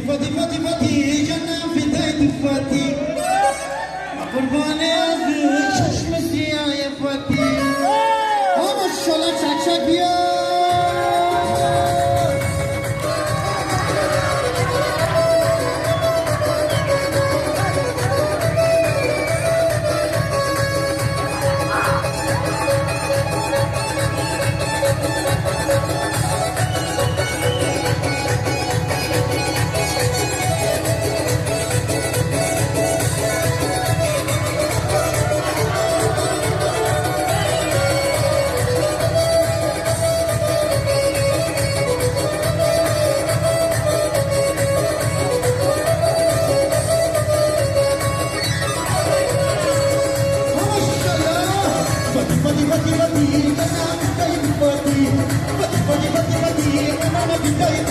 فاتي فاتي فاتي فاتي جنة في تايت فاتي. قرباني أزوج పది పది పది పది మన బిడ్డ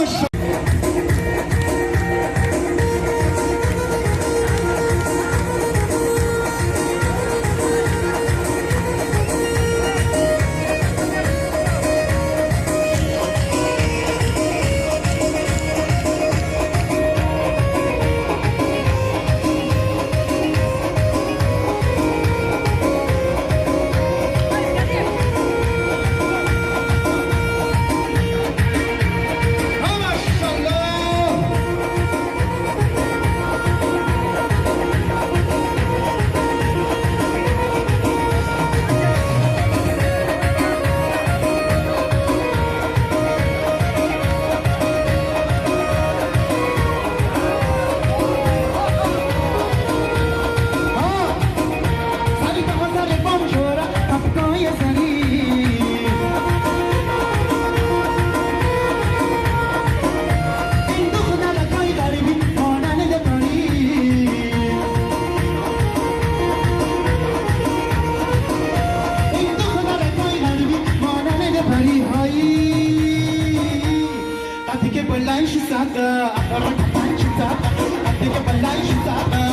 Jewish mais tá